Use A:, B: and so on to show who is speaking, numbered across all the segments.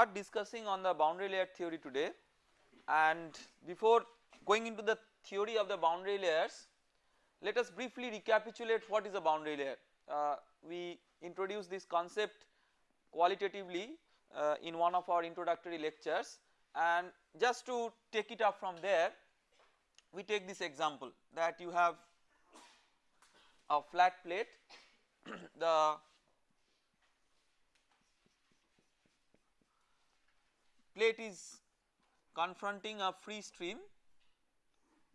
A: start discussing on the boundary layer theory today and before going into the theory of the boundary layers let us briefly recapitulate what is a boundary layer. Uh, we introduced this concept qualitatively uh, in one of our introductory lectures and just to take it up from there we take this example that you have a flat plate the plate is confronting a free stream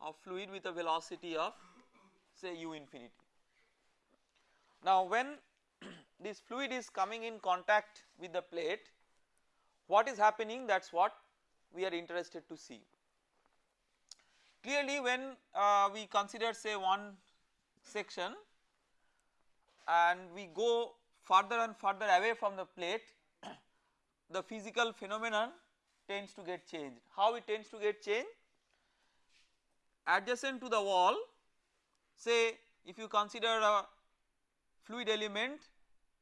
A: of fluid with a velocity of say u infinity. Now when this fluid is coming in contact with the plate what is happening that is what we are interested to see. Clearly when uh, we consider say one section and we go further and further away from the plate the physical phenomenon tends to get changed. How it tends to get changed? Adjacent to the wall say if you consider a fluid element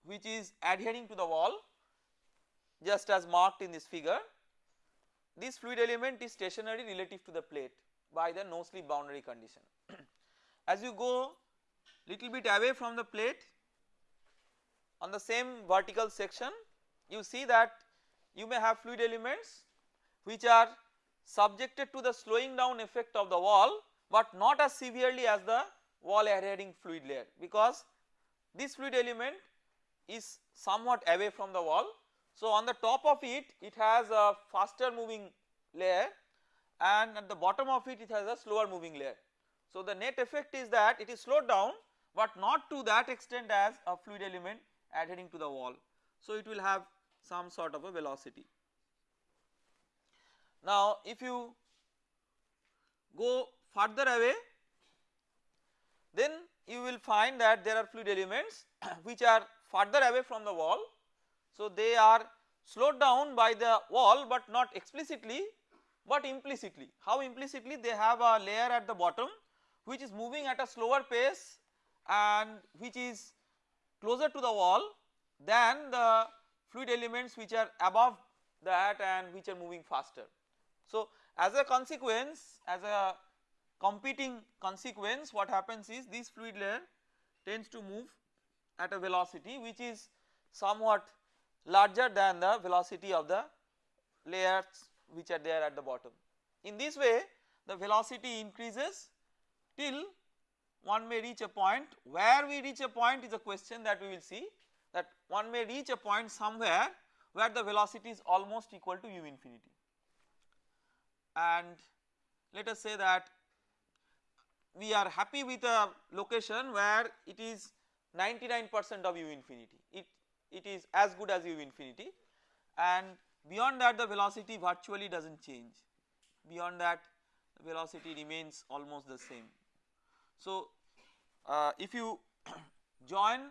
A: which is adhering to the wall just as marked in this figure this fluid element is stationary relative to the plate by the no slip boundary condition. as you go little bit away from the plate on the same vertical section you see that you may have fluid elements which are subjected to the slowing down effect of the wall but not as severely as the wall adhering fluid layer because this fluid element is somewhat away from the wall. So on the top of it it has a faster moving layer and at the bottom of it it has a slower moving layer. So the net effect is that it is slowed down but not to that extent as a fluid element adhering to the wall. So it will have some sort of a velocity. Now if you go further away then you will find that there are fluid elements which are further away from the wall. So they are slowed down by the wall but not explicitly but implicitly. How implicitly they have a layer at the bottom which is moving at a slower pace and which is closer to the wall than the fluid elements which are above that and which are moving faster. So as a consequence as a competing consequence what happens is this fluid layer tends to move at a velocity which is somewhat larger than the velocity of the layers which are there at the bottom. In this way the velocity increases till one may reach a point where we reach a point is a question that we will see that one may reach a point somewhere where the velocity is almost equal to u infinity and let us say that we are happy with a location where it is 99 percent of u infinity. It it is as good as u infinity. And beyond that the velocity virtually does not change. Beyond that velocity remains almost the same. So uh, if you join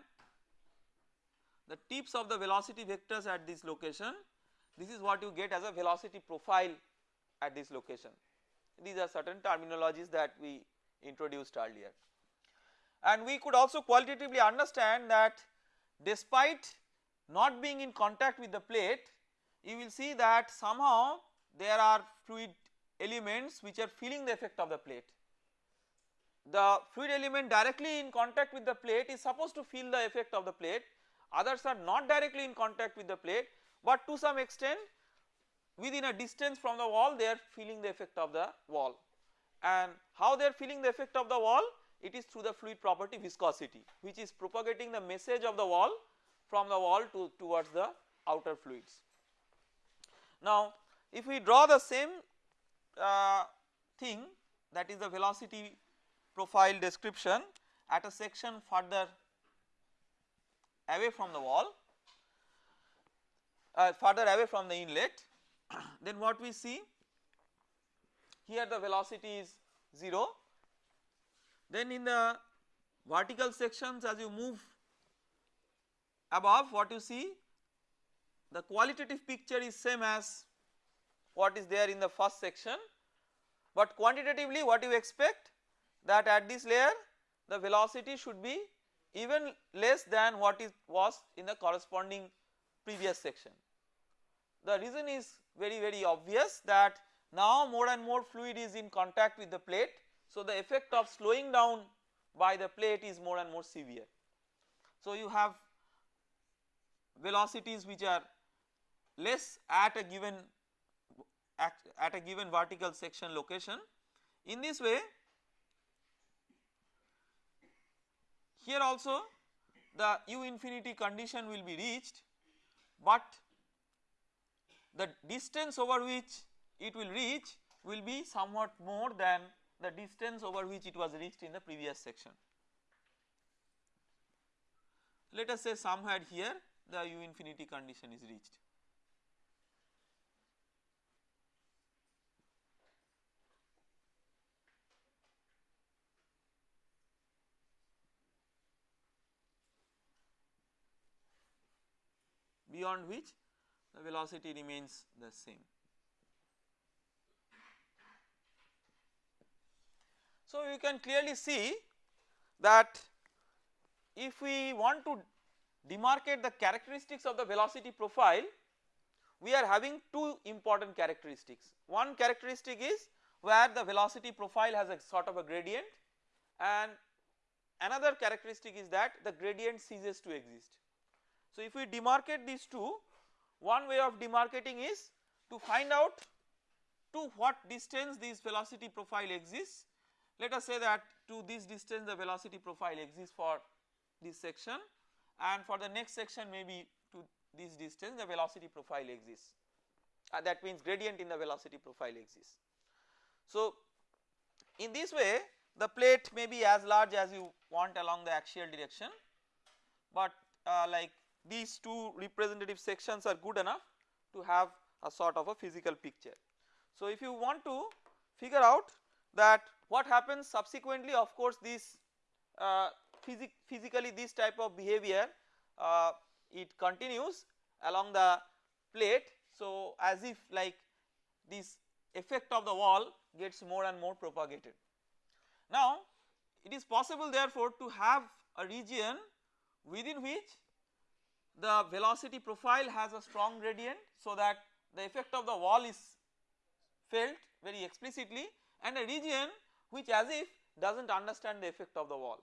A: the tips of the velocity vectors at this location this is what you get as a velocity profile at this location these are certain terminologies that we introduced earlier. And we could also qualitatively understand that despite not being in contact with the plate you will see that somehow there are fluid elements which are feeling the effect of the plate. The fluid element directly in contact with the plate is supposed to feel the effect of the plate others are not directly in contact with the plate but to some extent within a distance from the wall they are feeling the effect of the wall and how they are feeling the effect of the wall it is through the fluid property viscosity which is propagating the message of the wall from the wall to towards the outer fluids. Now if we draw the same uh, thing that is the velocity profile description at a section further away from the wall uh, further away from the inlet then what we see? Here the velocity is 0 then in the vertical sections as you move above what you see? The qualitative picture is same as what is there in the first section. But quantitatively what you expect? That at this layer the velocity should be even less than what is was in the corresponding previous section. The reason is very very obvious that now more and more fluid is in contact with the plate. So the effect of slowing down by the plate is more and more severe. So you have velocities which are less at a given at, at a given vertical section location. In this way here also the u infinity condition will be reached but the distance over which it will reach will be somewhat more than the distance over which it was reached in the previous section. Let us say somewhere here the u infinity condition is reached. beyond which the velocity remains the same. So, you can clearly see that if we want to demarcate the characteristics of the velocity profile we are having two important characteristics. One characteristic is where the velocity profile has a sort of a gradient and another characteristic is that the gradient ceases to exist. So if we demarcate these two one way of demarcating is to find out to what distance this velocity profile exists. Let us say that to this distance the velocity profile exists for this section and for the next section maybe to this distance the velocity profile exists uh, that means gradient in the velocity profile exists. So in this way the plate may be as large as you want along the axial direction but uh, like these two representative sections are good enough to have a sort of a physical picture. So if you want to figure out that what happens subsequently of course this uh, physic physically this type of behavior uh, it continues along the plate. So as if like this effect of the wall gets more and more propagated. Now it is possible therefore to have a region within which the velocity profile has a strong gradient so that the effect of the wall is felt very explicitly and a region which as if does not understand the effect of the wall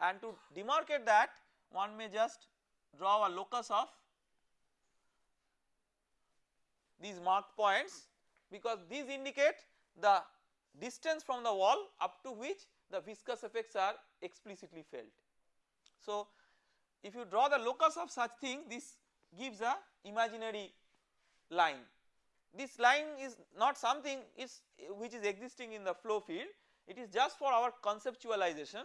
A: and to demarcate that one may just draw a locus of these marked points because these indicate the distance from the wall up to which the viscous effects are explicitly felt. So if you draw the locus of such thing this gives a imaginary line. This line is not something is which is existing in the flow field it is just for our conceptualization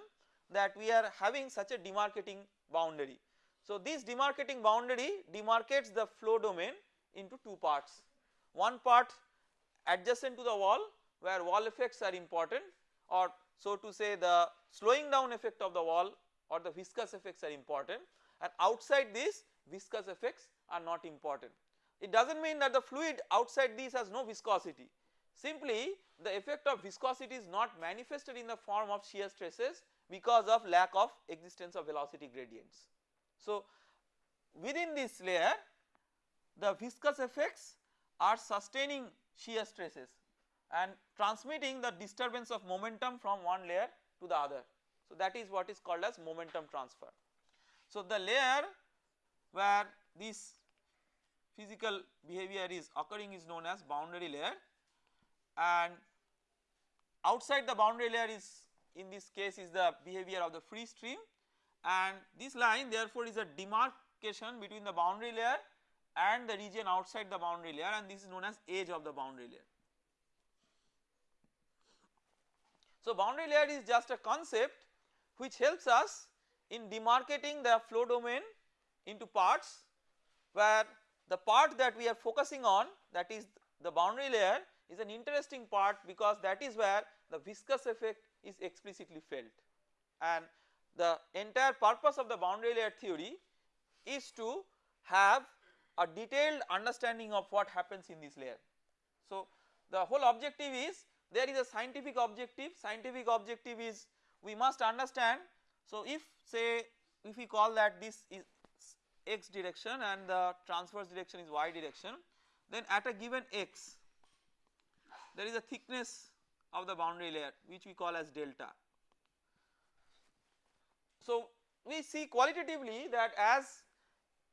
A: that we are having such a demarcating boundary. So this demarcating boundary demarcates the flow domain into two parts. One part adjacent to the wall where wall effects are important or so to say the slowing down effect of the wall or the viscous effects are important and outside this viscous effects are not important. It does not mean that the fluid outside this has no viscosity simply the effect of viscosity is not manifested in the form of shear stresses because of lack of existence of velocity gradients. So within this layer the viscous effects are sustaining shear stresses and transmitting the disturbance of momentum from one layer to the other. So that is what is called as momentum transfer. So the layer where this physical behavior is occurring is known as boundary layer. And outside the boundary layer is in this case is the behavior of the free stream. And this line therefore is a demarcation between the boundary layer and the region outside the boundary layer. And this is known as edge of the boundary layer. So boundary layer is just a concept which helps us in demarcating the flow domain into parts where the part that we are focusing on that is the boundary layer is an interesting part because that is where the viscous effect is explicitly felt and the entire purpose of the boundary layer theory is to have a detailed understanding of what happens in this layer. So the whole objective is there is a scientific objective, scientific objective is we must understand so if say if we call that this is x direction and the transverse direction is y direction then at a given x there is a thickness of the boundary layer which we call as delta. So we see qualitatively that as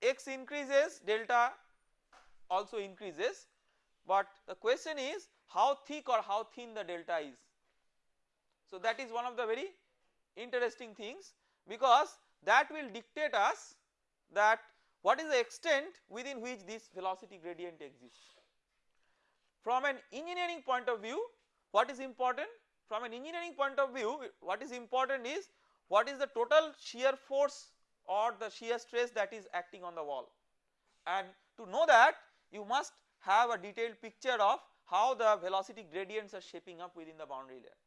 A: x increases delta also increases but the question is how thick or how thin the delta is. So that is one of the very interesting things because that will dictate us that what is the extent within which this velocity gradient exists. From an engineering point of view what is important? From an engineering point of view what is important is what is the total shear force or the shear stress that is acting on the wall and to know that you must have a detailed picture of how the velocity gradients are shaping up within the boundary layer.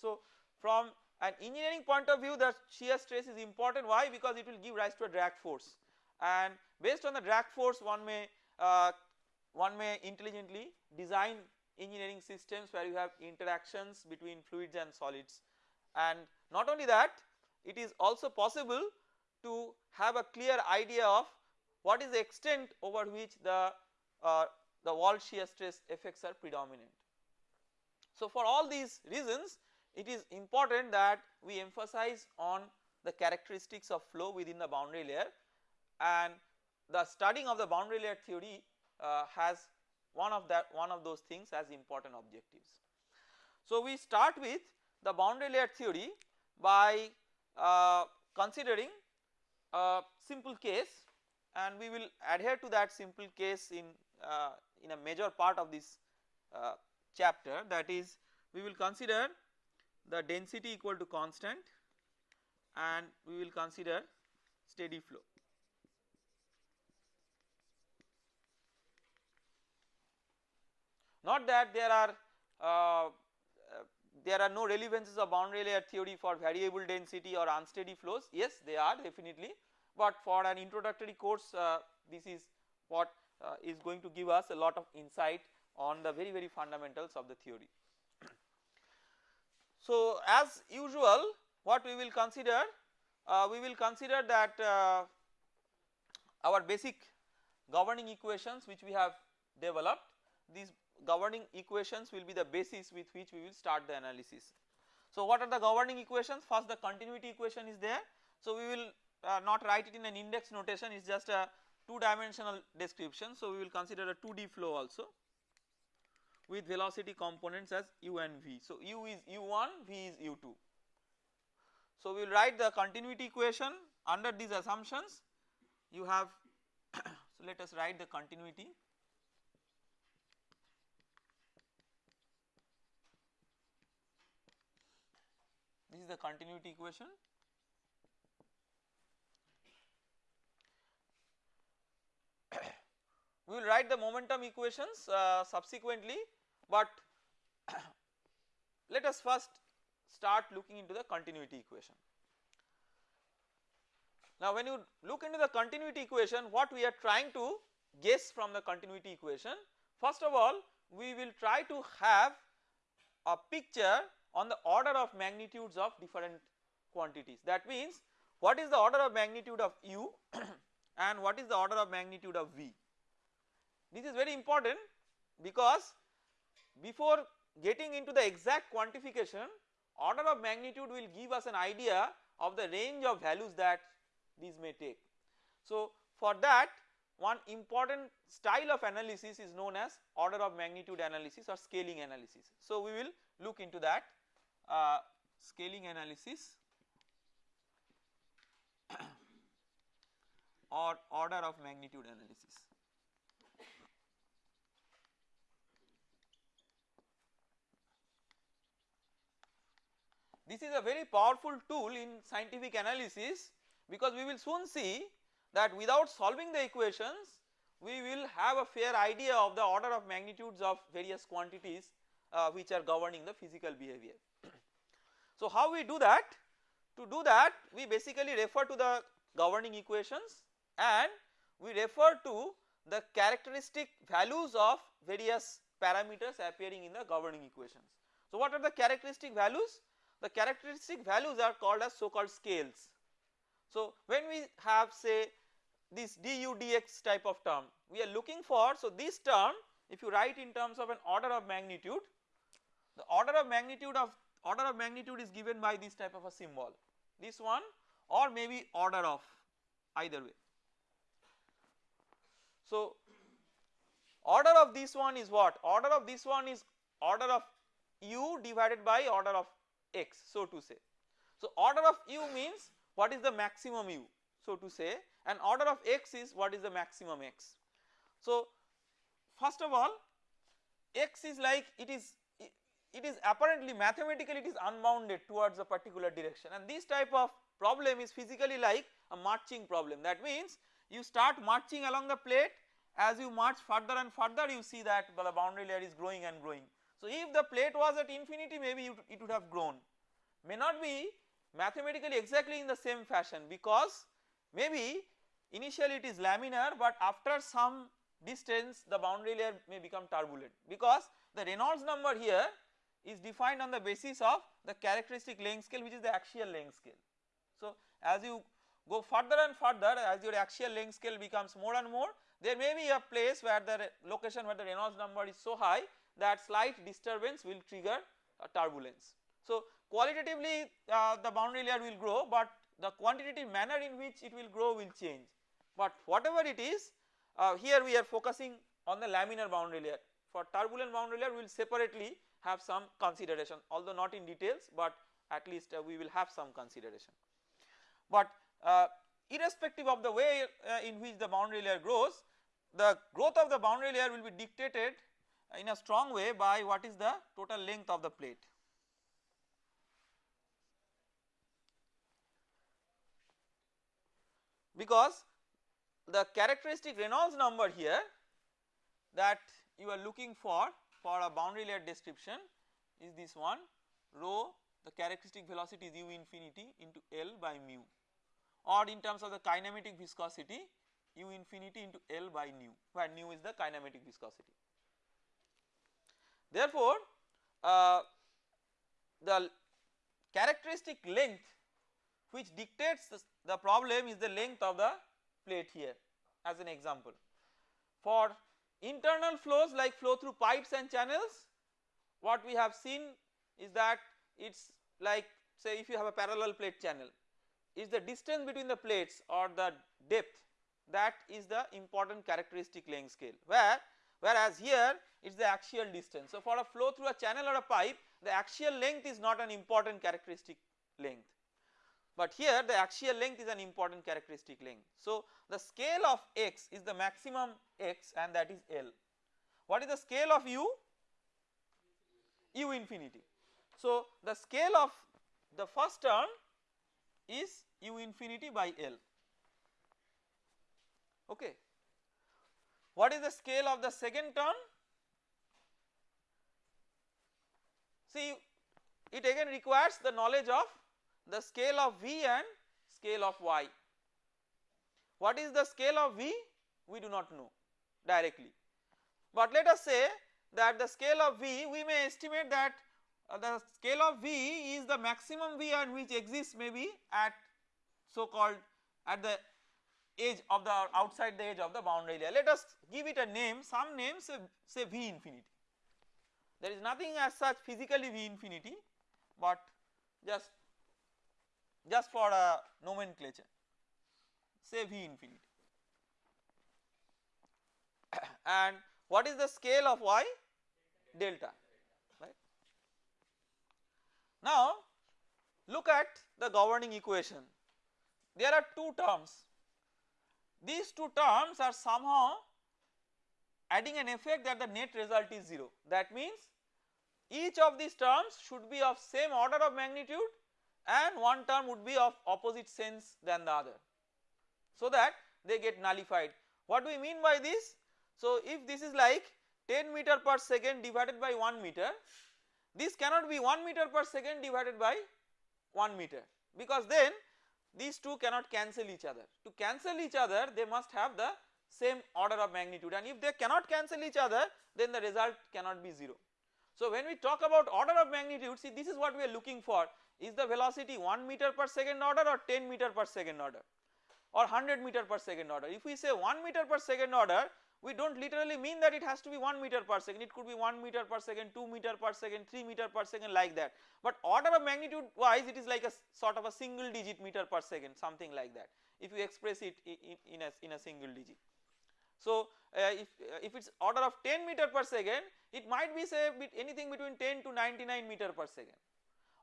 A: So from an engineering point of view the shear stress is important. Why? Because it will give rise to a drag force. And based on the drag force one may uh, one may intelligently design engineering systems where you have interactions between fluids and solids. And not only that it is also possible to have a clear idea of what is the extent over which the uh, the wall shear stress effects are predominant. So for all these reasons it is important that we emphasize on the characteristics of flow within the boundary layer. And the studying of the boundary layer theory uh, has one of that one of those things as important objectives. So we start with the boundary layer theory by uh, considering a simple case. And we will adhere to that simple case in uh, in a major part of this uh, chapter. That is we will consider the density equal to constant and we will consider steady flow. Not that there are uh, there are no relevances of boundary layer theory for variable density or unsteady flows yes they are definitely but for an introductory course uh, this is what uh, is going to give us a lot of insight on the very very fundamentals of the theory. So as usual what we will consider uh, we will consider that uh, our basic governing equations which we have developed these governing equations will be the basis with which we will start the analysis. So what are the governing equations first the continuity equation is there so we will uh, not write it in an index notation it is just a 2 dimensional description. So we will consider a 2D flow also with velocity components as u and v. So u is u1 v is u2. So we will write the continuity equation under these assumptions you have so let us write the continuity this is the continuity equation we will write the momentum equations uh, subsequently but let us first start looking into the continuity equation. Now when you look into the continuity equation what we are trying to guess from the continuity equation first of all we will try to have a picture on the order of magnitudes of different quantities that means what is the order of magnitude of u and what is the order of magnitude of v this is very important because before getting into the exact quantification order of magnitude will give us an idea of the range of values that these may take. So for that one important style of analysis is known as order of magnitude analysis or scaling analysis. So we will look into that uh, scaling analysis or order of magnitude analysis. This is a very powerful tool in scientific analysis because we will soon see that without solving the equations we will have a fair idea of the order of magnitudes of various quantities uh, which are governing the physical behavior. so how we do that? To do that we basically refer to the governing equations and we refer to the characteristic values of various parameters appearing in the governing equations. So what are the characteristic values? The characteristic values are called as so called scales. So when we have say this du dx type of term we are looking for so this term if you write in terms of an order of magnitude the order of magnitude of order of magnitude is given by this type of a symbol this one or maybe order of either way. So order of this one is what order of this one is order of u divided by order of x so to say. So order of u means what is the maximum u so to say and order of x is what is the maximum x. So first of all x is like it is it is apparently mathematically it is unbounded towards a particular direction and this type of problem is physically like a marching problem that means you start marching along the plate as you march further and further you see that the boundary layer is growing and growing. So if the plate was at infinity maybe it would have grown may not be mathematically exactly in the same fashion because maybe initially it is laminar but after some distance the boundary layer may become turbulent because the Reynolds number here is defined on the basis of the characteristic length scale which is the axial length scale. So as you go further and further as your axial length scale becomes more and more there may be a place where the location where the Reynolds number is so high that slight disturbance will trigger a turbulence. So qualitatively uh, the boundary layer will grow but the quantitative manner in which it will grow will change but whatever it is uh, here we are focusing on the laminar boundary layer for turbulent boundary layer we will separately have some consideration although not in details but at least uh, we will have some consideration. But uh, irrespective of the way uh, in which the boundary layer grows the growth of the boundary layer will be dictated in a strong way by what is the total length of the plate. Because the characteristic Reynolds number here that you are looking for for a boundary layer description is this one rho the characteristic velocity is u infinity into L by mu or in terms of the kinematic viscosity u infinity into L by nu where nu is the kinematic viscosity. Therefore, uh, the characteristic length which dictates the problem is the length of the plate here as an example. For Internal flows like flow through pipes and channels what we have seen is that it is like say if you have a parallel plate channel is the distance between the plates or the depth that is the important characteristic length scale where whereas here it is the axial distance. So for a flow through a channel or a pipe the axial length is not an important characteristic length but here the axial length is an important characteristic length. So the scale of x is the maximum x and that is L. What is the scale of u? u infinity. So the scale of the first term is u infinity by L okay. What is the scale of the second term? See it again requires the knowledge of the scale of V and scale of Y. What is the scale of V? We do not know directly. But let us say that the scale of V we may estimate that uh, the scale of V is the maximum V and which exists maybe at so called at the edge of the outside the edge of the boundary layer. Let us give it a name some name say, say V infinity. There is nothing as such physically V infinity but just just for a nomenclature say V infinity and what is the scale of y delta right. Now look at the governing equation there are two terms these two terms are somehow adding an effect that the net result is 0 that means each of these terms should be of same order of magnitude and one term would be of opposite sense than the other so that they get nullified. What do we mean by this? So if this is like 10 meter per second divided by 1 meter this cannot be 1 meter per second divided by 1 meter because then these two cannot cancel each other. To cancel each other they must have the same order of magnitude and if they cannot cancel each other then the result cannot be 0. So when we talk about order of magnitude see this is what we are looking for is the velocity 1 meter per second order or 10 meter per second order. or 100 meter per second order. If we say 1 meter per second order we do not literally mean that it has to be 1 meter per second it could be 1 meter per second 2 meter per second 3 meter per second like that but order of magnitude wise it is like a sort of a single digit meter per second something like that if you express it in, in, a, in a single digit. So uh, if, uh, if it is order of 10 meter per second it might be say anything between 10 to 99 meter per second.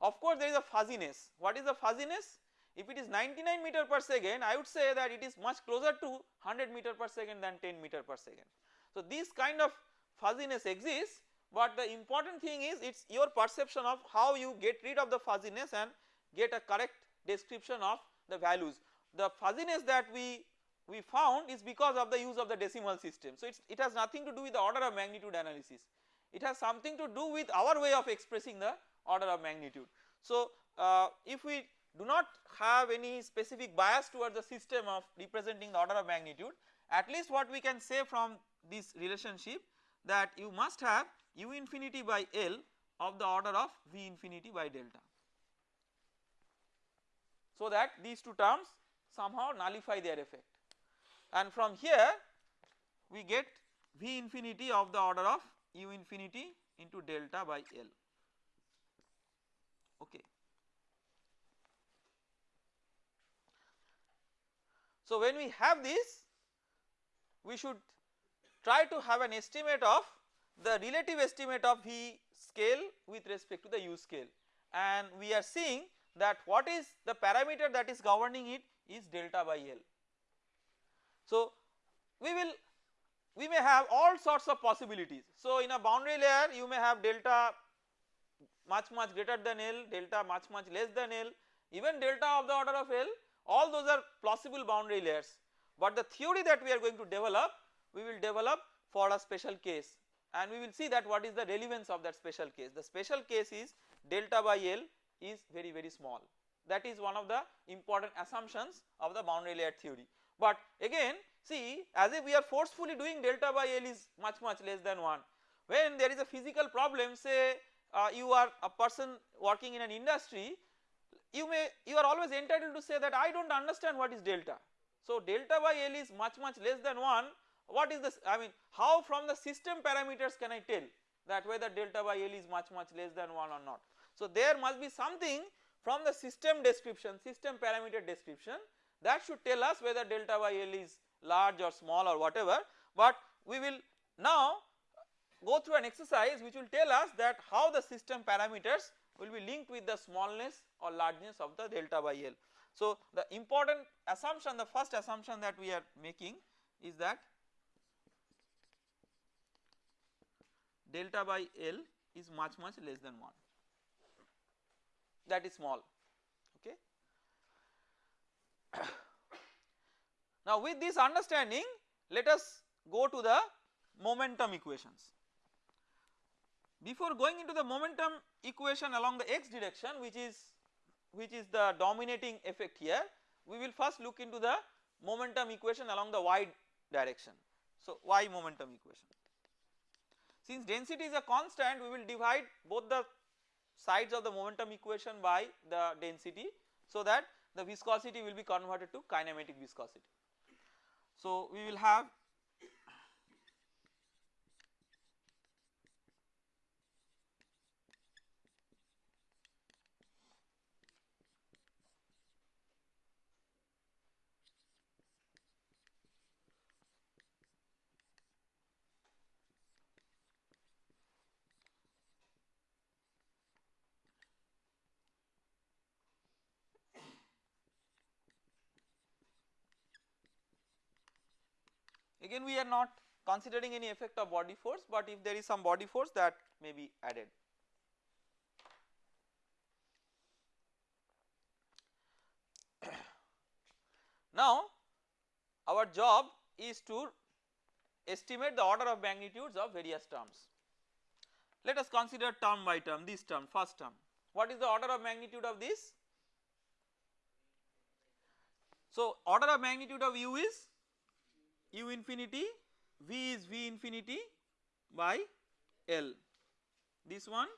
A: Of course there is a fuzziness what is the fuzziness if it is 99 meter per second I would say that it is much closer to 100 meter per second than 10 meter per second. So this kind of fuzziness exists but the important thing is it is your perception of how you get rid of the fuzziness and get a correct description of the values. The fuzziness that we we found is because of the use of the decimal system. So it has nothing to do with the order of magnitude analysis it has something to do with our way of expressing the order of magnitude. So uh, if we do not have any specific bias towards the system of representing the order of magnitude at least what we can say from this relationship that you must have u infinity by L of the order of V infinity by delta. So that these two terms somehow nullify their effect and from here we get V infinity of the order of u infinity into delta by L okay. So, when we have this we should try to have an estimate of the relative estimate of V scale with respect to the U scale and we are seeing that what is the parameter that is governing it is delta by L. So, we will we may have all sorts of possibilities. So, in a boundary layer you may have delta much much greater than L, delta much much less than L, even delta of the order of L all those are plausible boundary layers but the theory that we are going to develop we will develop for a special case and we will see that what is the relevance of that special case. The special case is delta by L is very very small that is one of the important assumptions of the boundary layer theory. But again see as if we are forcefully doing delta by L is much much less than 1 when there is a physical problem say uh, you are a person working in an industry you may you are always entitled to say that I do not understand what is delta. So delta by L is much much less than 1 what is this I mean how from the system parameters can I tell that whether delta by L is much much less than 1 or not. So there must be something from the system description system parameter description that should tell us whether delta by L is large or small or whatever but we will now go through an exercise which will tell us that how the system parameters will be linked with the smallness or largeness of the delta by L. So the important assumption the first assumption that we are making is that delta by L is much much less than 1 that is small okay. now with this understanding let us go to the momentum equations. Before going into the momentum equation along the x direction which is which is the dominating effect here we will first look into the momentum equation along the y direction. So y momentum equation. Since density is a constant we will divide both the sides of the momentum equation by the density so that the viscosity will be converted to kinematic viscosity. So we will have again we are not considering any effect of body force but if there is some body force that may be added. now our job is to estimate the order of magnitudes of various terms. Let us consider term by term this term first term what is the order of magnitude of this? So order of magnitude of u is u infinity v is v infinity by L this one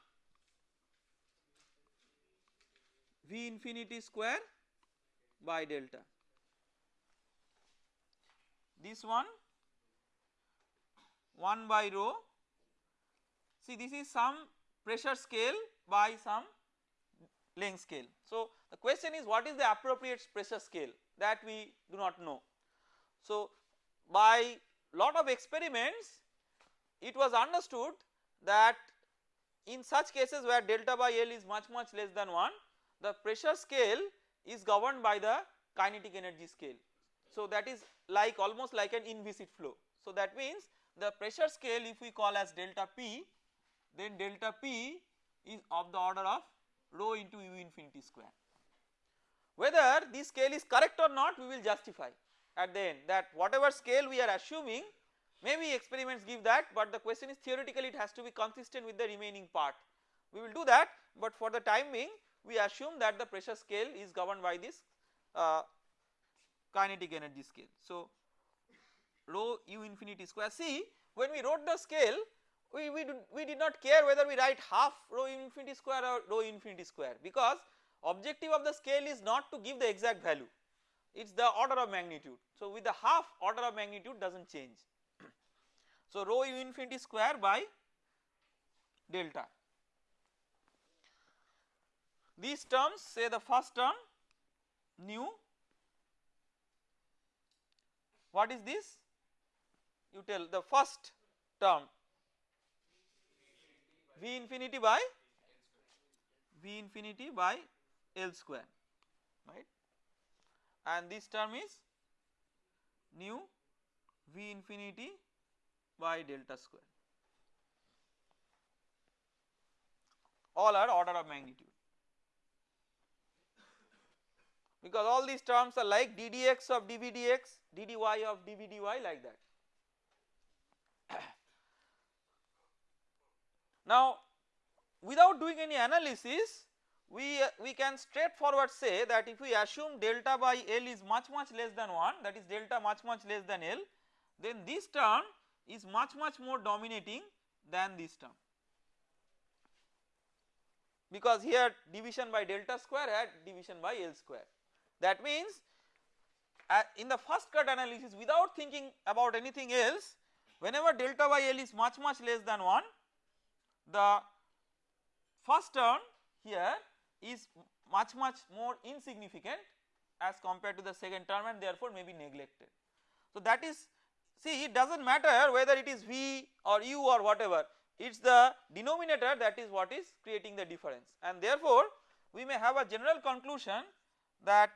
A: v infinity square by delta this one 1 by rho see this is some pressure scale by some length scale. So the question is what is the appropriate pressure scale that we do not know. So by lot of experiments it was understood that in such cases where delta by L is much much less than 1 the pressure scale is governed by the kinetic energy scale. So that is like almost like an inviscid flow. So that means the pressure scale if we call as delta P then delta P is of the order of rho into u infinity square. Whether this scale is correct or not we will justify at the end that whatever scale we are assuming maybe experiments give that but the question is theoretically it has to be consistent with the remaining part. We will do that but for the time being we assume that the pressure scale is governed by this uh, kinetic energy scale. So rho u infinity square see when we wrote the scale we, we, do, we did not care whether we write half rho infinity square or rho infinity square because objective of the scale is not to give the exact value it is the order of magnitude. So with the half order of magnitude does not change. so rho u infinity square by delta. These terms say the first term nu what is this you tell the first term V infinity by V infinity by L square right and this term is nu V infinity by delta square. All are order of magnitude. Because all these terms are like ddx of dvdx ddy of dvdy like that. Now without doing any analysis we, uh, we can straightforward say that if we assume delta by L is much much less than 1 that is delta much much less than L then this term is much much more dominating than this term because here division by delta square had division by L square. That means uh, in the first cut analysis without thinking about anything else whenever delta by L is much much less than 1 the first term here is much much more insignificant as compared to the second term and therefore may be neglected. So that is see it does not matter whether it is V or U or whatever it is the denominator that is what is creating the difference and therefore we may have a general conclusion that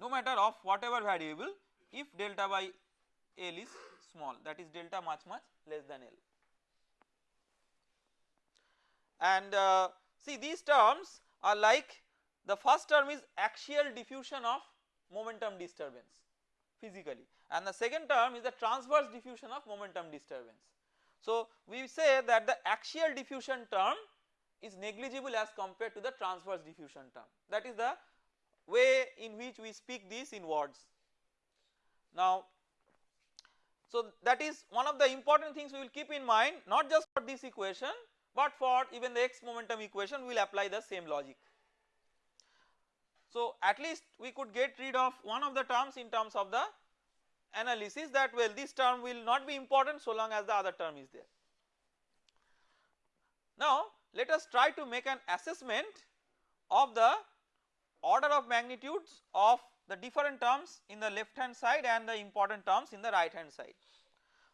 A: no matter of whatever variable if delta by L is small that is delta much much less than L. And uh, see these terms are like the first term is axial diffusion of momentum disturbance physically and the second term is the transverse diffusion of momentum disturbance. So we say that the axial diffusion term is negligible as compared to the transverse diffusion term that is the way in which we speak this in words. Now so that is one of the important things we will keep in mind not just for this equation but for even the x momentum equation we will apply the same logic. So at least we could get rid of one of the terms in terms of the analysis that well this term will not be important so long as the other term is there. Now let us try to make an assessment of the order of magnitudes of the different terms in the left hand side and the important terms in the right hand side.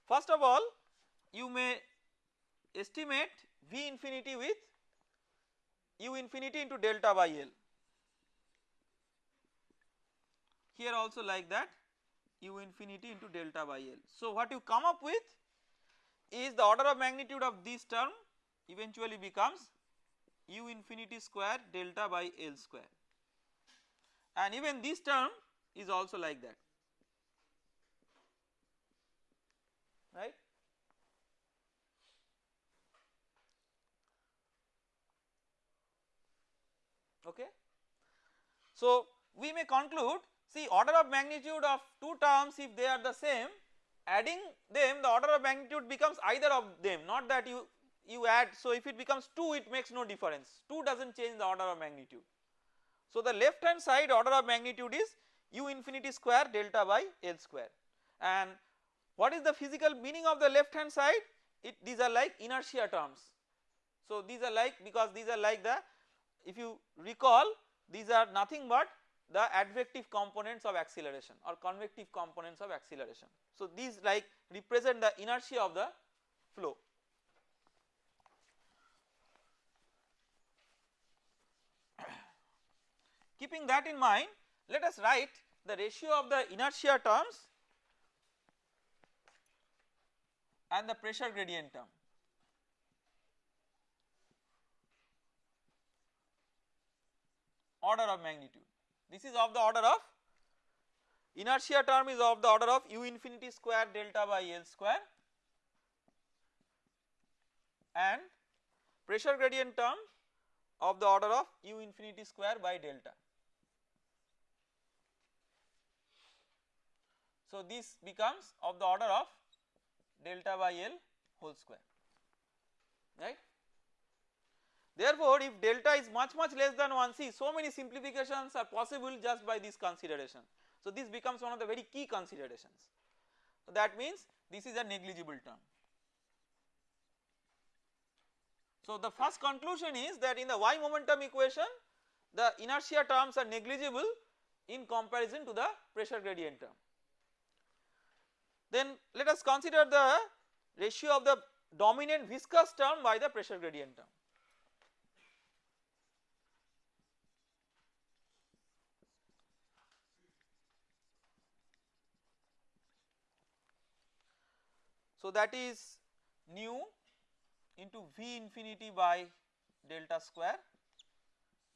A: First of all you may estimate V infinity with u infinity into delta by L here also like that u infinity into delta by L. So what you come up with is the order of magnitude of this term eventually becomes u infinity square delta by L square and even this term is also like that right. Okay. So we may conclude see order of magnitude of two terms if they are the same adding them the order of magnitude becomes either of them not that you you add so if it becomes 2 it makes no difference 2 does not change the order of magnitude So the left hand side order of magnitude is u infinity square delta by L square and what is the physical meaning of the left hand side it these are like inertia terms. So these are like because these are like the if you recall these are nothing but the advective components of acceleration or convective components of acceleration. So these like represent the inertia of the flow. Keeping that in mind let us write the ratio of the inertia terms and the pressure gradient term. Order of magnitude. This is of the order of inertia term is of the order of u infinity square delta by L square and pressure gradient term of the order of u infinity square by delta. So this becomes of the order of delta by L whole square right. Therefore, if delta is much much less than 1 see so many simplifications are possible just by this consideration. So this becomes one of the very key considerations. So that means this is a negligible term. So the first conclusion is that in the y momentum equation the inertia terms are negligible in comparison to the pressure gradient term. Then let us consider the ratio of the dominant viscous term by the pressure gradient term. So that is nu into V infinity by delta square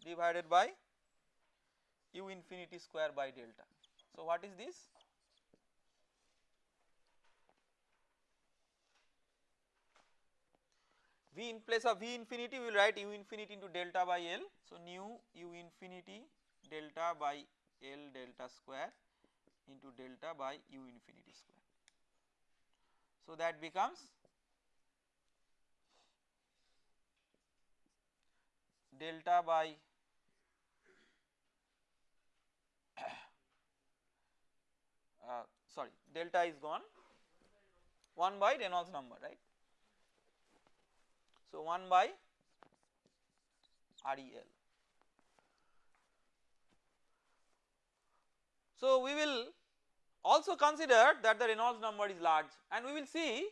A: divided by u infinity square by delta. So what is this? V in place of V infinity we will write u infinity into delta by L. So nu u infinity delta by L delta square into delta by u infinity square. So that becomes delta by uh, sorry delta is gone 1 by Reynolds number right. So 1 by REL. So we will also consider that the Reynolds number is large and we will see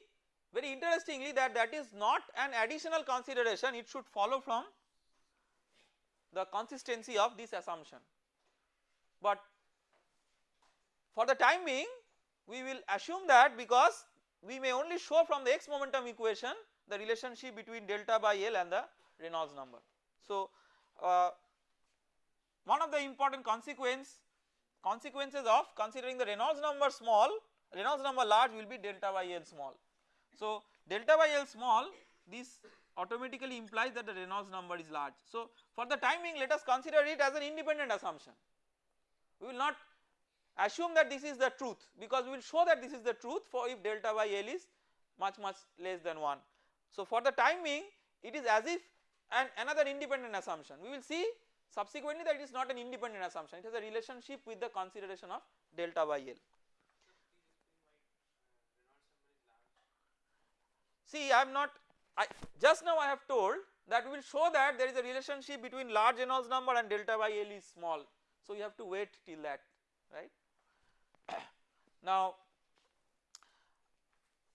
A: very interestingly that that is not an additional consideration it should follow from the consistency of this assumption. But for the time being we will assume that because we may only show from the x momentum equation the relationship between delta by L and the Reynolds number. So uh, one of the important consequence consequences of considering the Reynolds number small Reynolds number large will be delta by L small. So delta by L small this automatically implies that the Reynolds number is large. So for the time being let us consider it as an independent assumption. We will not assume that this is the truth because we will show that this is the truth for if delta by L is much much less than 1. So for the time being it is as if an another independent assumption we will see Subsequently that is not an independent assumption it has a relationship with the consideration of delta by L. See I am not I just now I have told that we will show that there is a relationship between large Reynolds number and delta by L is small. So you have to wait till that right. now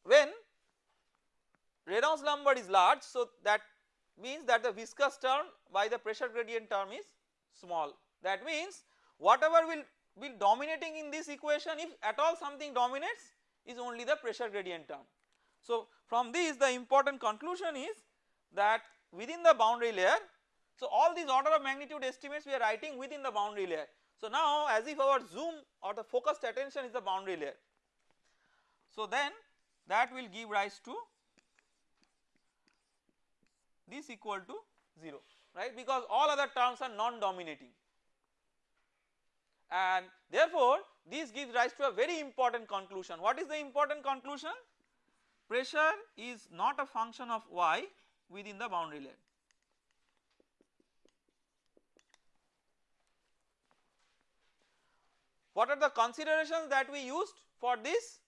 A: when Reynolds number is large so that means that the viscous term by the pressure gradient term is small that means whatever will be dominating in this equation if at all something dominates is only the pressure gradient term. So from this the important conclusion is that within the boundary layer so all these order of magnitude estimates we are writing within the boundary layer. So now as if our zoom or the focused attention is the boundary layer. So then that will give rise to this equal to 0 right because all other terms are non-dominating and therefore this gives rise to a very important conclusion. What is the important conclusion? Pressure is not a function of y within the boundary layer. What are the considerations that we used for this?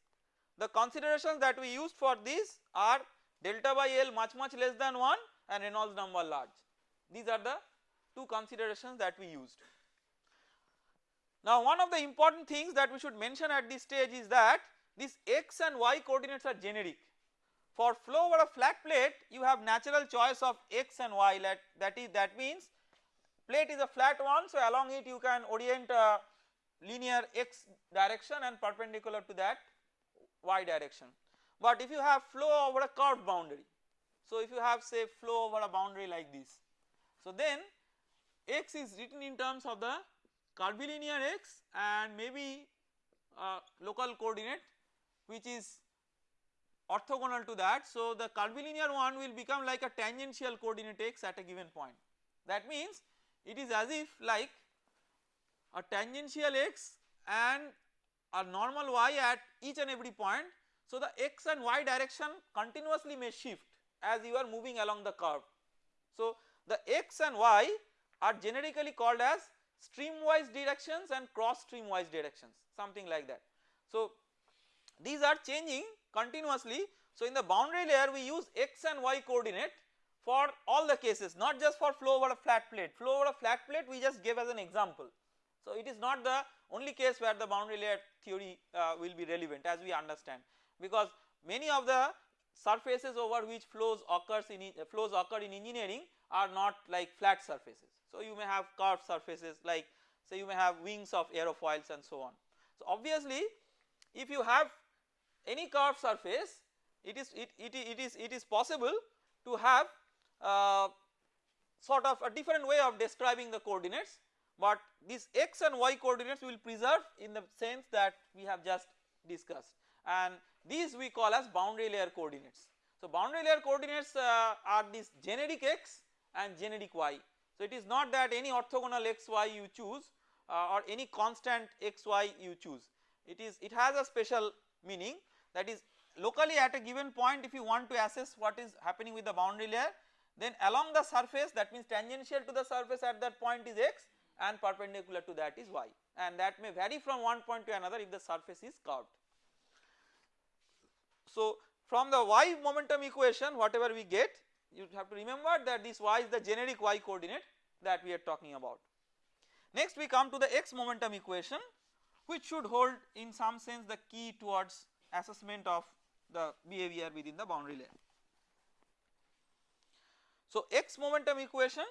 A: The considerations that we used for this are delta by L much much less than 1 and Reynolds number large. These are the two considerations that we used. Now one of the important things that we should mention at this stage is that these x and y coordinates are generic. For flow over a flat plate you have natural choice of x and y that, that is that means plate is a flat one so along it you can orient a linear x direction and perpendicular to that y direction. But if you have flow over a curved boundary so if you have say flow over a boundary like this so then x is written in terms of the curvilinear x and maybe a local coordinate which is orthogonal to that. So the curvilinear one will become like a tangential coordinate x at a given point. That means it is as if like a tangential x and a normal y at each and every point. So the x and y direction continuously may shift as you are moving along the curve. So the x and y are generically called as streamwise directions and cross streamwise directions something like that. So these are changing continuously. So in the boundary layer we use x and y coordinate for all the cases not just for flow over a flat plate. Flow over a flat plate we just gave as an example. So it is not the only case where the boundary layer theory uh, will be relevant as we understand because many of the surfaces over which flows occurs in uh, flows occur in engineering are not like flat surfaces. So you may have curved surfaces like say you may have wings of aerofoils and so on. So obviously if you have any curved surface it is it, it, it is it is possible to have uh, sort of a different way of describing the coordinates but these x and y coordinates will preserve in the sense that we have just discussed and these we call as boundary layer coordinates. So boundary layer coordinates uh, are these generic x and generic y. So it is not that any orthogonal xy you choose uh, or any constant xy you choose it is it has a special meaning that is locally at a given point if you want to assess what is happening with the boundary layer then along the surface that means tangential to the surface at that point is x and perpendicular to that is y and that may vary from one point to another if the surface is curved. So from the y momentum equation whatever we get you have to remember that this y is the generic y coordinate that we are talking about. Next we come to the x momentum equation which should hold in some sense the key towards assessment of the behavior within the boundary layer. So x momentum equation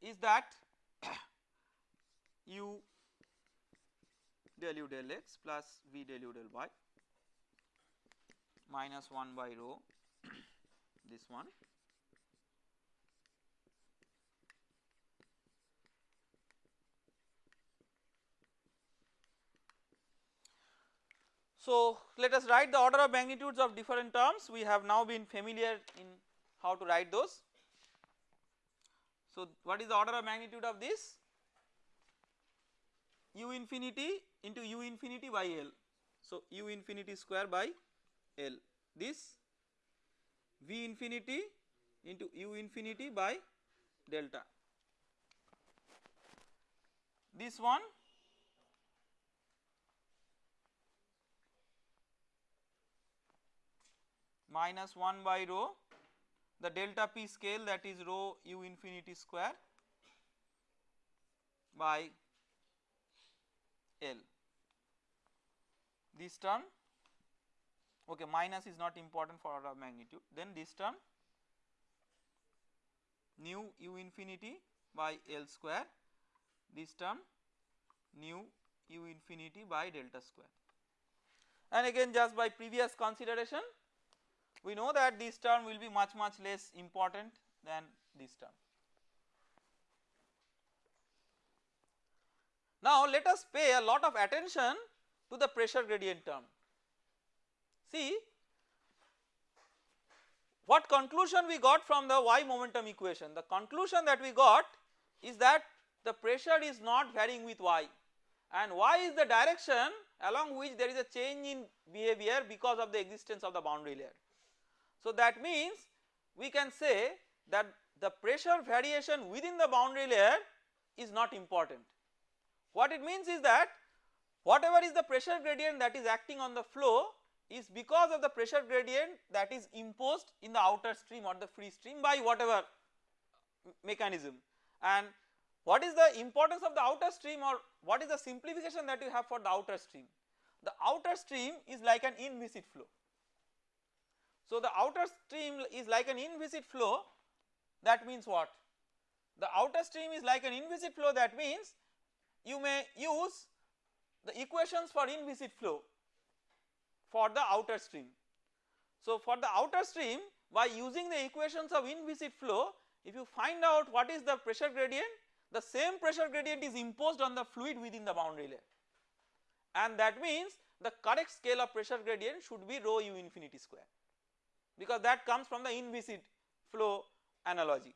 A: is that u del u del x plus v del u del y minus 1 by rho this one So let us write the order of magnitudes of different terms we have now been familiar in how to write those. So what is the order of magnitude of this u infinity into u infinity by L. So u infinity square by L this v infinity into u infinity by delta. This one minus 1 by rho the delta p scale that is rho u infinity square by L. This term okay minus is not important for order of magnitude then this term nu u infinity by L square this term nu u infinity by delta square and again just by previous consideration we know that this term will be much much less important than this term. Now let us pay a lot of attention to the pressure gradient term. See what conclusion we got from the y momentum equation? The conclusion that we got is that the pressure is not varying with y and y is the direction along which there is a change in behavior because of the existence of the boundary layer. So that means we can say that the pressure variation within the boundary layer is not important. What it means is that whatever is the pressure gradient that is acting on the flow is because of the pressure gradient that is imposed in the outer stream or the free stream by whatever mechanism and what is the importance of the outer stream or what is the simplification that you have for the outer stream? The outer stream is like an inviscid flow. So the outer stream is like an inviscid flow that means what? The outer stream is like an inviscid flow that means you may use the equations for inviscid flow for the outer stream. So for the outer stream by using the equations of inviscid flow if you find out what is the pressure gradient the same pressure gradient is imposed on the fluid within the boundary layer and that means the correct scale of pressure gradient should be rho u infinity square because that comes from the inviscid flow analogy.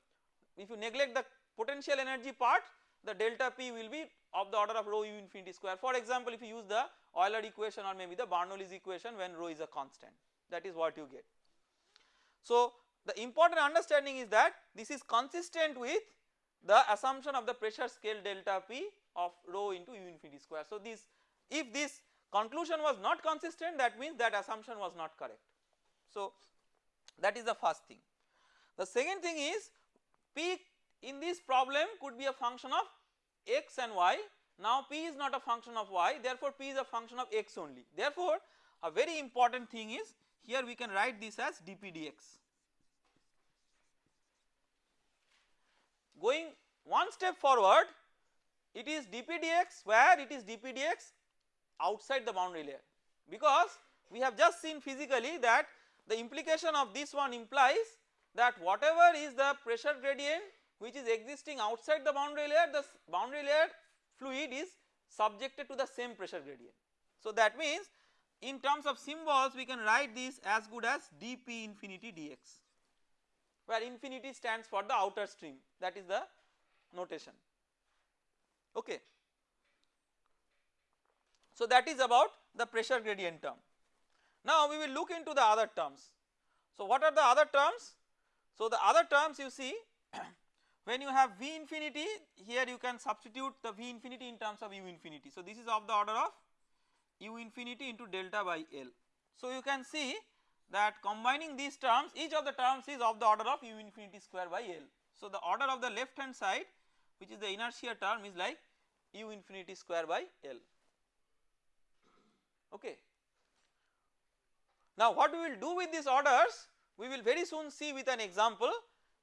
A: If you neglect the potential energy part the delta P will be of the order of rho u infinity square. For example, if you use the Euler equation or maybe the Bernoulli's equation when rho is a constant that is what you get. So, the important understanding is that this is consistent with the assumption of the pressure scale delta P of rho into u infinity square. So, this if this conclusion was not consistent that means that assumption was not correct. So, that is the first thing. The second thing is P in this problem could be a function of x and y. Now P is not a function of y therefore P is a function of x only. Therefore a very important thing is here we can write this as dp dx. Going one step forward it is dp dx where it is dp dx outside the boundary layer because we have just seen physically that the implication of this one implies that whatever is the pressure gradient which is existing outside the boundary layer the boundary layer fluid is subjected to the same pressure gradient. So that means in terms of symbols we can write this as good as dp infinity dx where infinity stands for the outer stream that is the notation okay. So that is about the pressure gradient term. Now we will look into the other terms. So what are the other terms? So the other terms you see when you have V infinity here you can substitute the V infinity in terms of U infinity. So this is of the order of U infinity into delta by L. So you can see that combining these terms each of the terms is of the order of U infinity square by L. So the order of the left hand side which is the inertia term is like U infinity square by L okay. Now what we will do with these orders we will very soon see with an example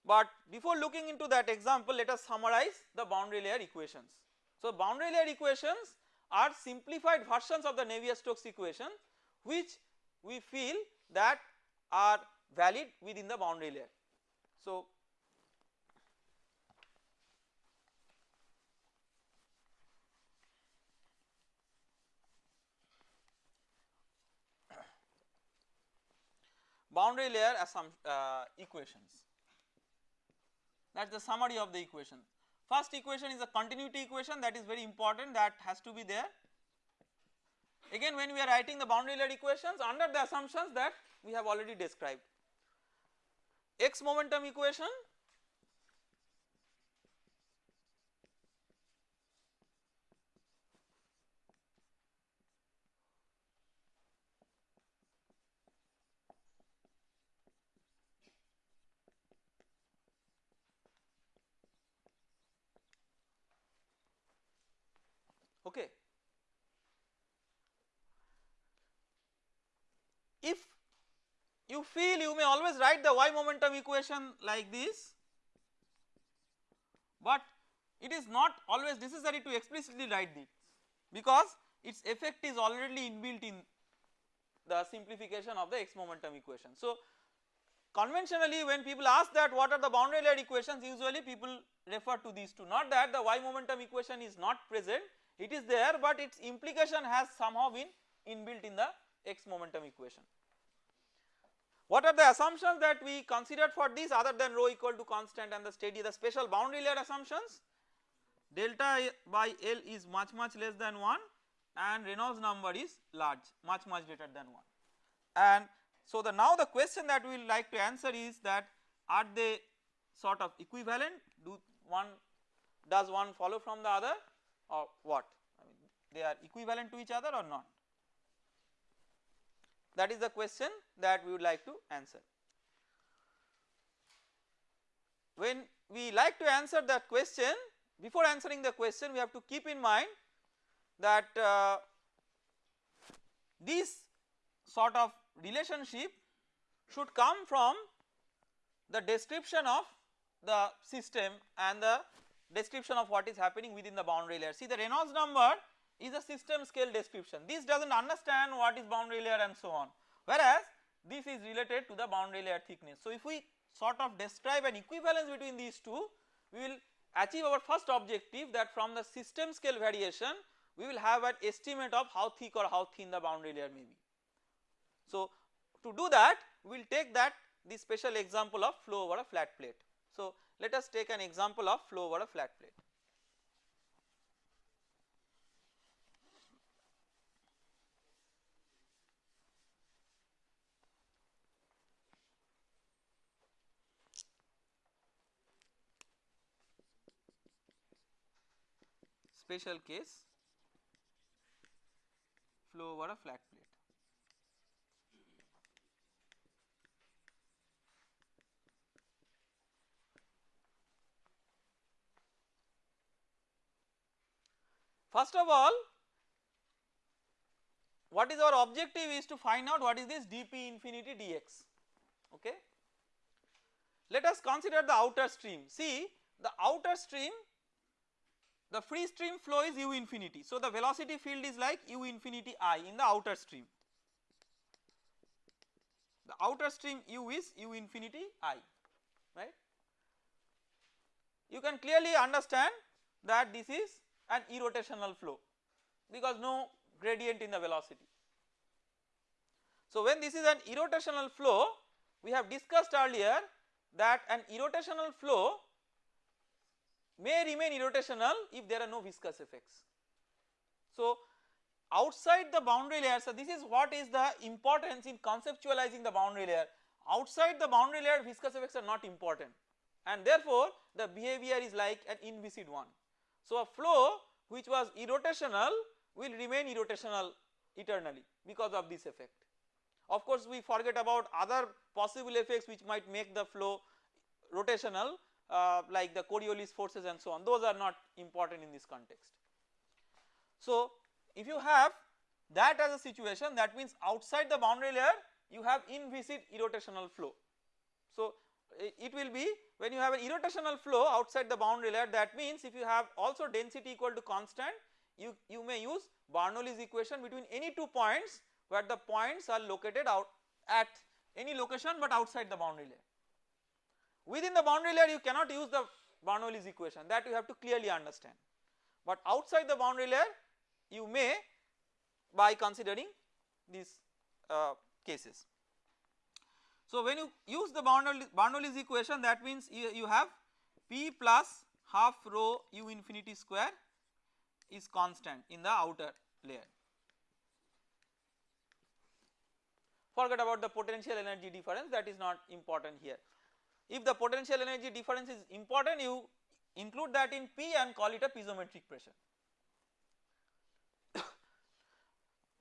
A: but before looking into that example let us summarize the boundary layer equations. So boundary layer equations are simplified versions of the Navier-Stokes equation which we feel that are valid within the boundary layer. So boundary layer uh, equations that is the summary of the equation. First equation is a continuity equation that is very important that has to be there. Again when we are writing the boundary layer equations under the assumptions that we have already described. X momentum equation okay. If you feel you may always write the y momentum equation like this but it is not always necessary to explicitly write this because its effect is already inbuilt in the simplification of the x momentum equation. So conventionally when people ask that what are the boundary layer equations usually people refer to these two not that the y momentum equation is not present it is there but its implication has somehow been inbuilt in the x momentum equation. What are the assumptions that we considered for this other than rho equal to constant and the steady the special boundary layer assumptions delta by L is much much less than 1 and Reynolds number is large much much greater than 1 and so the now the question that we will like to answer is that are they sort of equivalent do one does one follow from the other or what. I mean they are equivalent to each other or not. That is the question that we would like to answer. When we like to answer that question before answering the question we have to keep in mind that uh, this sort of relationship should come from the description of the system and the description of what is happening within the boundary layer. See the Reynolds number is a system scale description this does not understand what is boundary layer and so on whereas this is related to the boundary layer thickness. So if we sort of describe an equivalence between these two we will achieve our first objective that from the system scale variation we will have an estimate of how thick or how thin the boundary layer may be. So to do that we will take that the special example of flow over a flat plate. So let us take an example of flow over a flat plate. Special case flow over a flat plate. First of all what is our objective is to find out what is this dp infinity dx okay. Let us consider the outer stream see the outer stream the free stream flow is u infinity. So the velocity field is like u infinity i in the outer stream. The outer stream u is u infinity i right. You can clearly understand that this is an irrotational flow because no gradient in the velocity. So when this is an irrotational flow we have discussed earlier that an irrotational flow may remain irrotational if there are no viscous effects. So outside the boundary layer so this is what is the importance in conceptualizing the boundary layer outside the boundary layer viscous effects are not important and therefore the behavior is like an inviscid one. So a flow which was irrotational will remain irrotational eternally because of this effect. Of course we forget about other possible effects which might make the flow rotational uh, like the Coriolis forces and so on those are not important in this context. So if you have that as a situation that means outside the boundary layer you have inviscid irrotational flow. So it will be when you have an irrotational flow outside the boundary layer that means if you have also density equal to constant you, you may use Bernoulli's equation between any two points where the points are located out at any location but outside the boundary layer. Within the boundary layer you cannot use the Bernoulli's equation that you have to clearly understand but outside the boundary layer you may by considering these uh, cases. So when you use the Bernoulli's equation that means you, you have P plus half rho u infinity square is constant in the outer layer. Forget about the potential energy difference that is not important here. If the potential energy difference is important you include that in P and call it a piezometric pressure.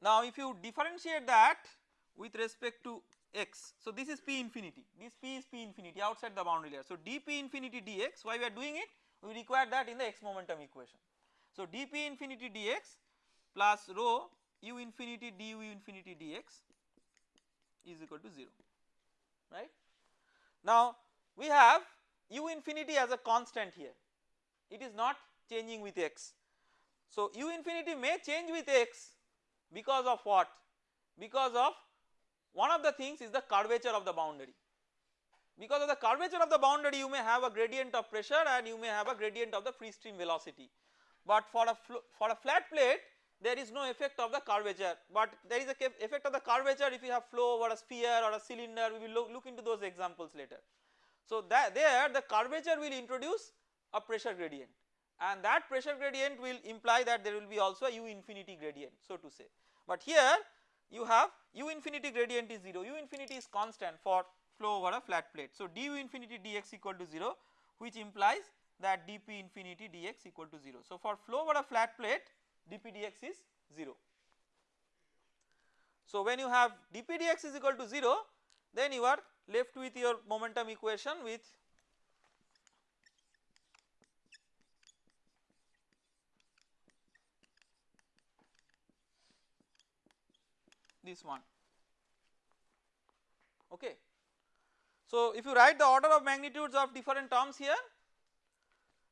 A: now if you differentiate that with respect to x, so this is P infinity, this P is P infinity outside the boundary layer. So dP infinity dx, why we are doing it? We require that in the x momentum equation. So dP infinity dx plus rho u infinity du infinity dx is equal to 0 right. Now we have u infinity as a constant here. It is not changing with x. So u infinity may change with x because of what? Because of one of the things is the curvature of the boundary. Because of the curvature of the boundary you may have a gradient of pressure and you may have a gradient of the free stream velocity. But for a for a flat plate there is no effect of the curvature. But there is a effect of the curvature if you have flow over a sphere or a cylinder. We will look, look into those examples later. So that there the curvature will introduce a pressure gradient and that pressure gradient will imply that there will be also a u infinity gradient so to say. But here you have u infinity gradient is 0, u infinity is constant for flow over a flat plate. So du infinity dx equal to 0 which implies that dp infinity dx equal to 0. So for flow over a flat plate dp dx is 0. So when you have dp dx is equal to 0 then you are left with your momentum equation with this one okay. So if you write the order of magnitudes of different terms here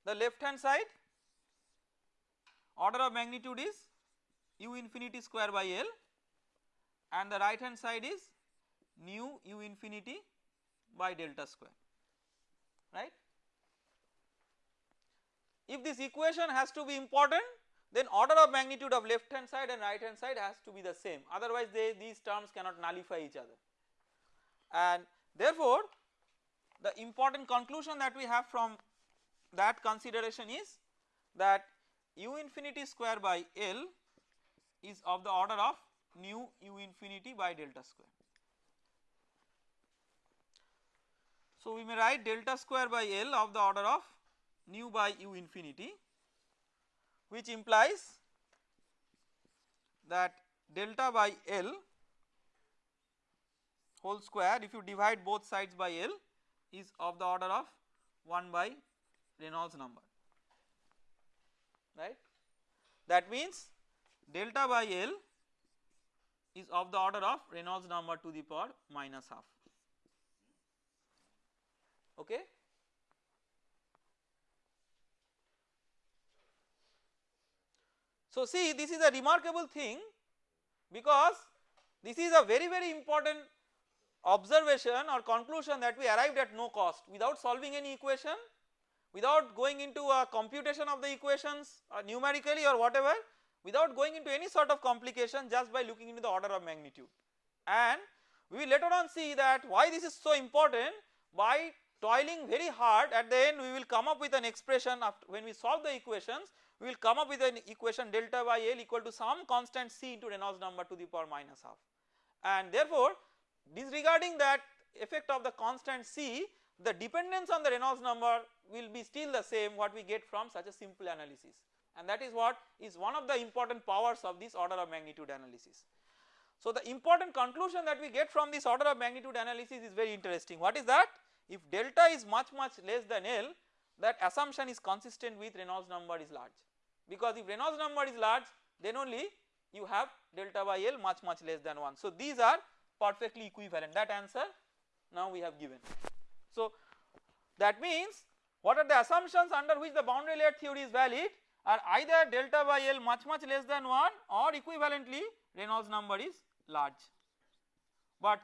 A: the left hand side order of magnitude is u infinity square by L and the right hand side is nu u infinity by delta square right. If this equation has to be important then order of magnitude of left hand side and right hand side has to be the same otherwise they these terms cannot nullify each other and therefore the important conclusion that we have from that consideration is that u infinity square by L is of the order of nu u infinity by delta square. So we may write delta square by L of the order of nu by u infinity which implies that delta by L whole square if you divide both sides by L is of the order of 1 by Reynolds number right. That means delta by L is of the order of Reynolds number to the power minus half okay. So see this is a remarkable thing because this is a very very important observation or conclusion that we arrived at no cost without solving any equation without going into a computation of the equations or uh, numerically or whatever without going into any sort of complication just by looking into the order of magnitude and we will later on see that why this is so important by toiling very hard at the end we will come up with an expression after when we solve the equations we will come up with an equation delta by L equal to some constant C into Reynolds number to the power minus half. And therefore disregarding that effect of the constant C the dependence on the Reynolds number will be still the same what we get from such a simple analysis. And that is what is one of the important powers of this order of magnitude analysis. So the important conclusion that we get from this order of magnitude analysis is very interesting. What is that if delta is much much less than L that assumption is consistent with Reynolds number is large because if Reynolds number is large then only you have delta by L much much less than 1. So these are perfectly equivalent that answer now we have given. So that means what are the assumptions under which the boundary layer theory is valid are either delta by L much much less than 1 or equivalently Reynolds number is large. But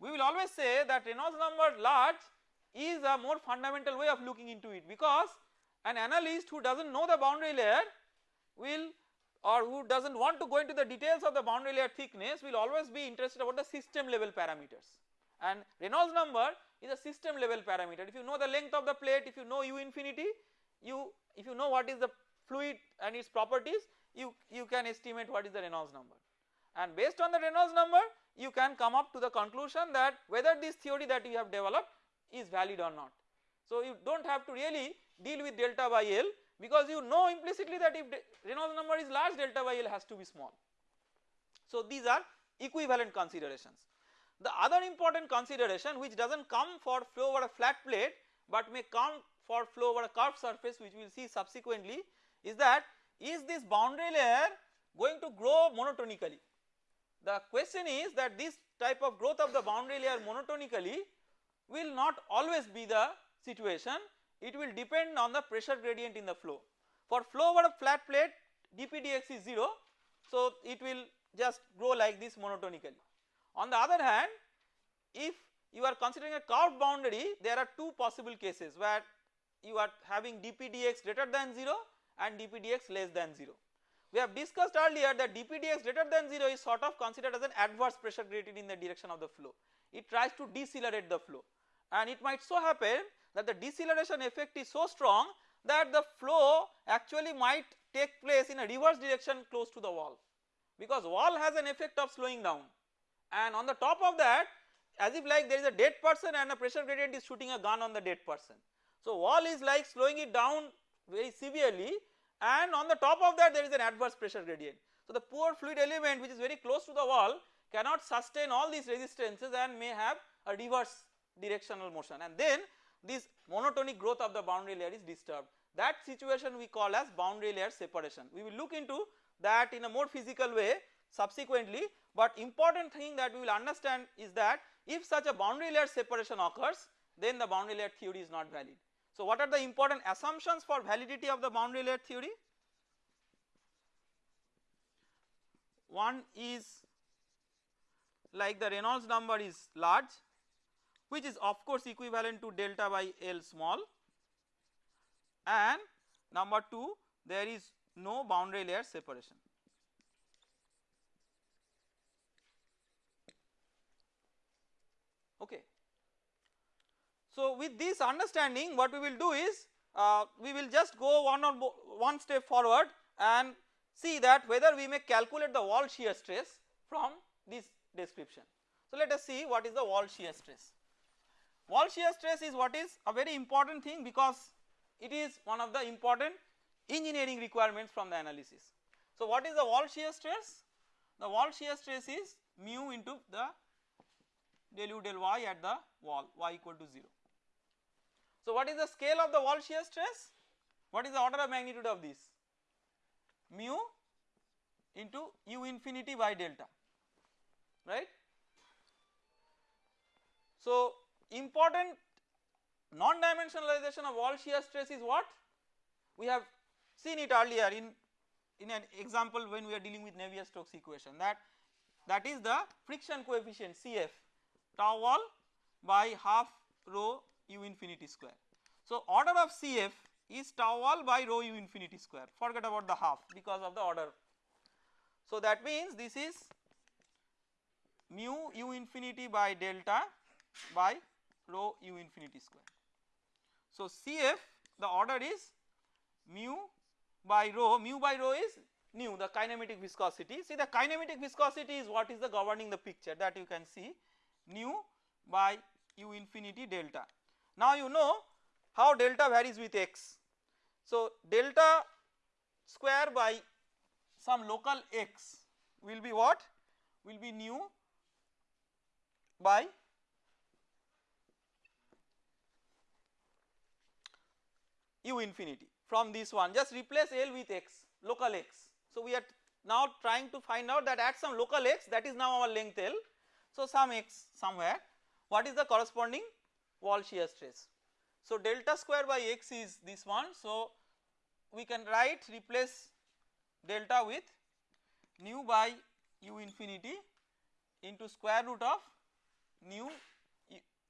A: we will always say that Reynolds number large is a more fundamental way of looking into it because an analyst who does not know the boundary layer will or who does not want to go into the details of the boundary layer thickness will always be interested about the system level parameters. And Reynolds number is a system level parameter. If you know the length of the plate if you know u infinity you if you know what is the fluid and its properties you, you can estimate what is the Reynolds number. And based on the Reynolds number you can come up to the conclusion that whether this theory that you have developed is valid or not. So you do not have to really deal with delta by L because you know implicitly that if Reynolds number is large delta by L has to be small. So these are equivalent considerations. The other important consideration which does not come for flow over a flat plate but may come for flow over a curved surface which we will see subsequently is that is this boundary layer going to grow monotonically. The question is that this type of growth of the boundary layer monotonically will not always be the situation it will depend on the pressure gradient in the flow. For flow over a flat plate dp dx is 0 so it will just grow like this monotonically. On the other hand if you are considering a curved boundary there are two possible cases where you are having dp dx greater than 0 and dp dx less than 0. We have discussed earlier that dp dx greater than 0 is sort of considered as an adverse pressure gradient in the direction of the flow. It tries to decelerate the flow and it might so happen that the deceleration effect is so strong that the flow actually might take place in a reverse direction close to the wall because wall has an effect of slowing down and on the top of that as if like there is a dead person and a pressure gradient is shooting a gun on the dead person. So wall is like slowing it down very severely and on the top of that there is an adverse pressure gradient. So the poor fluid element which is very close to the wall cannot sustain all these resistances and may have a reverse directional motion and then this monotonic growth of the boundary layer is disturbed. That situation we call as boundary layer separation. We will look into that in a more physical way subsequently but important thing that we will understand is that if such a boundary layer separation occurs then the boundary layer theory is not valid. So what are the important assumptions for validity of the boundary layer theory? One is like the Reynolds number is large which is of course equivalent to delta by L small and number 2 there is no boundary layer separation. Okay. So with this understanding what we will do is uh, we will just go one or one step forward and see that whether we may calculate the wall shear stress from this description. So let us see what is the wall shear stress. Wall shear stress is what is a very important thing because it is one of the important engineering requirements from the analysis. So what is the wall shear stress? The wall shear stress is mu into the del u del y at the wall y equal to 0. So what is the scale of the wall shear stress? What is the order of magnitude of this? Mu into u infinity by delta right. So important non-dimensionalization of wall shear stress is what? We have seen it earlier in, in an example when we are dealing with Navier-Stokes equation that that is the friction coefficient Cf tau wall by half rho u infinity square. So order of Cf is tau wall by rho u infinity square forget about the half because of the order. So that means this is mu u infinity by delta by rho u infinity square. So Cf the order is mu by rho, mu by rho is nu the kinematic viscosity. See the kinematic viscosity is what is the governing the picture that you can see nu by u infinity delta. Now you know how delta varies with x. So delta square by some local x will be what? Will be nu by u infinity from this one just replace L with x local x. So we are now trying to find out that at some local x that is now our length L. So some x somewhere what is the corresponding wall shear stress. So delta square by x is this one so we can write replace delta with nu by u infinity into square root of nu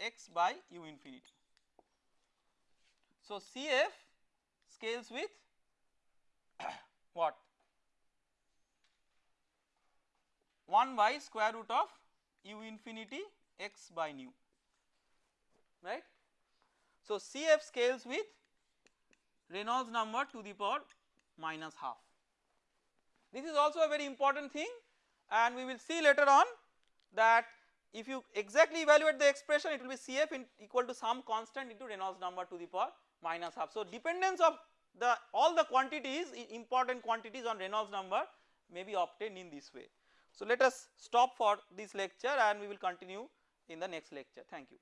A: x by u infinity. So Cf scales with what 1 by square root of u infinity x by nu right. So Cf scales with Reynolds number to the power minus half. This is also a very important thing and we will see later on that if you exactly evaluate the expression it will be Cf equal to some constant into Reynolds number to the power minus half. So dependence of the all the quantities important quantities on Reynolds number may be obtained in this way. So let us stop for this lecture and we will continue in the next lecture. Thank you.